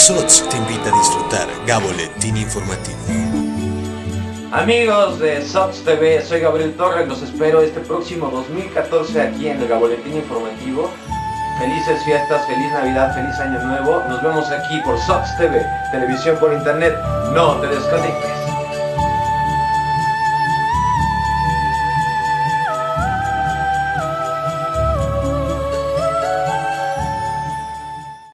SOTS te invita a disfrutar Gaboletín Informativo. Amigos de SOTS TV, soy Gabriel Torres, los espero este próximo 2014 aquí en el Gaboletín Informativo. Felices fiestas, feliz Navidad, feliz Año Nuevo. Nos vemos aquí por SOTS TV, televisión por internet. No te desconectes.